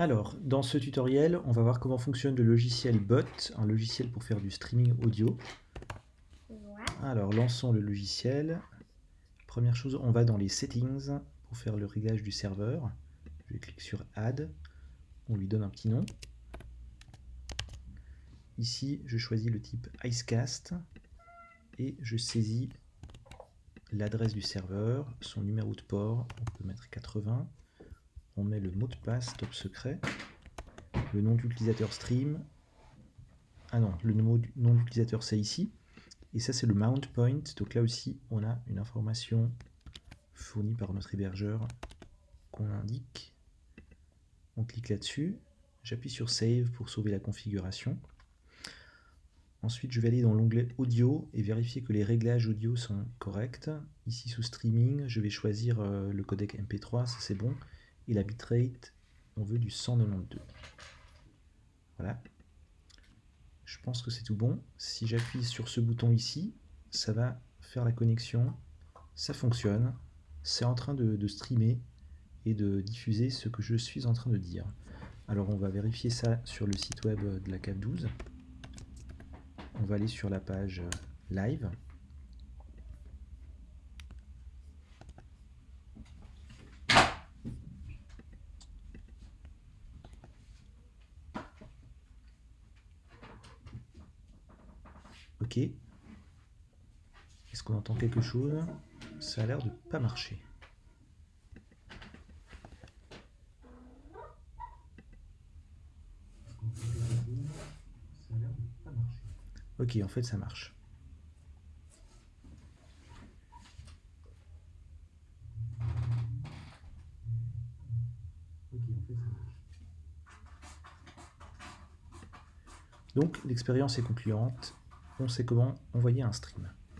Alors, dans ce tutoriel, on va voir comment fonctionne le logiciel Bot, un logiciel pour faire du streaming audio. Alors, lançons le logiciel. Première chose, on va dans les settings pour faire le réglage du serveur. Je clique sur Add, on lui donne un petit nom. Ici, je choisis le type Icecast et je saisis l'adresse du serveur, son numéro de port, on peut mettre 80, on met le mot de passe top secret, le nom d'utilisateur stream, ah non, le nom d'utilisateur c'est ici, et ça c'est le mount point, donc là aussi on a une information fournie par notre hébergeur qu'on indique. On clique là-dessus, j'appuie sur Save pour sauver la configuration. Ensuite, je vais aller dans l'onglet Audio et vérifier que les réglages audio sont corrects. Ici, sous Streaming, je vais choisir euh, le codec MP3, ça c'est bon. Et la bitrate, on veut du 192. Voilà. Je pense que c'est tout bon. Si j'appuie sur ce bouton ici, ça va faire la connexion. Ça fonctionne. C'est en train de, streamer et de diffuser ce que je suis en train de dire. Alors on va vérifier ça sur le site web de la CAP 12 on va aller sur la page euh, live. Ok. Est-ce qu'on entend quelque chose? Ça a l'air de pas marcher. Ok, en fait, ça marche. Donc, l'expérience est concluante. Comment envoyer un stream.